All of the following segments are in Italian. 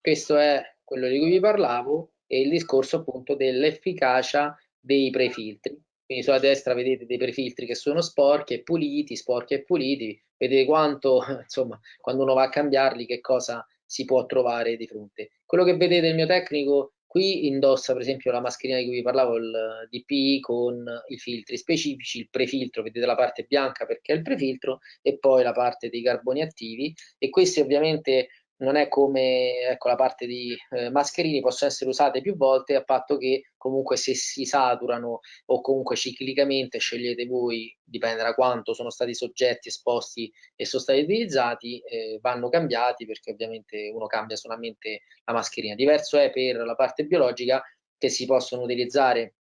Questo è quello di cui vi parlavo e il discorso appunto dell'efficacia dei prefiltri. Quindi sulla destra vedete dei prefiltri che sono sporchi e puliti, sporchi e puliti, vedete quanto, insomma, quando uno va a cambiarli, che cosa si può trovare di fronte. Quello che vedete il mio tecnico qui indossa per esempio la mascherina di cui vi parlavo, il DPI con i filtri specifici, il prefiltro, vedete la parte bianca perché è il prefiltro e poi la parte dei carboni attivi e questi ovviamente non è come ecco, la parte di eh, mascherini, possono essere usate più volte a patto che comunque se si saturano o comunque ciclicamente scegliete voi, dipende da quanto sono stati soggetti esposti e sono stati utilizzati, eh, vanno cambiati perché ovviamente uno cambia solamente la mascherina. Diverso è per la parte biologica che si possono utilizzare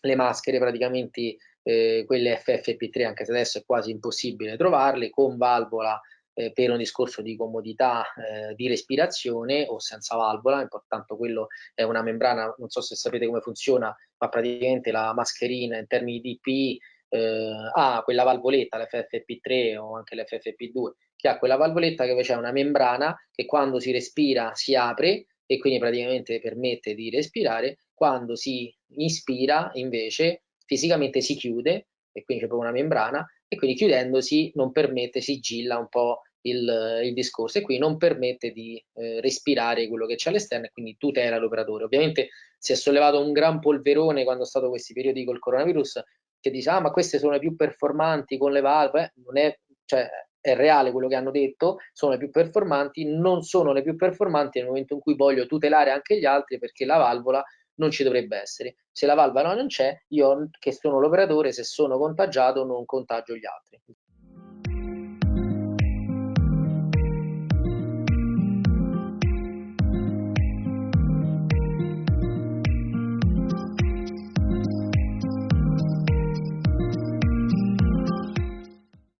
le maschere praticamente eh, quelle FFP3 anche se adesso è quasi impossibile trovarle con valvola eh, per un discorso di comodità eh, di respirazione o senza valvola, intanto quello è una membrana, non so se sapete come funziona, ma praticamente la mascherina in termini di DPI eh, ha quella valvoletta, l'FFP3 o anche l'FFP2, che ha quella valvoletta che c'è una membrana che quando si respira si apre e quindi praticamente permette di respirare, quando si inspira invece fisicamente si chiude e quindi c'è proprio una membrana e quindi chiudendosi non permette, sigilla un po' il, il discorso e qui non permette di eh, respirare quello che c'è all'esterno e quindi tutela l'operatore. Ovviamente si è sollevato un gran polverone quando è stato questi periodi col coronavirus che dice ah ma queste sono le più performanti con le valve, eh, non è, cioè, è reale quello che hanno detto, sono le più performanti, non sono le più performanti nel momento in cui voglio tutelare anche gli altri perché la valvola non ci dovrebbe essere. Se la valvola non c'è, io che sono l'operatore, se sono contagiato non contagio gli altri.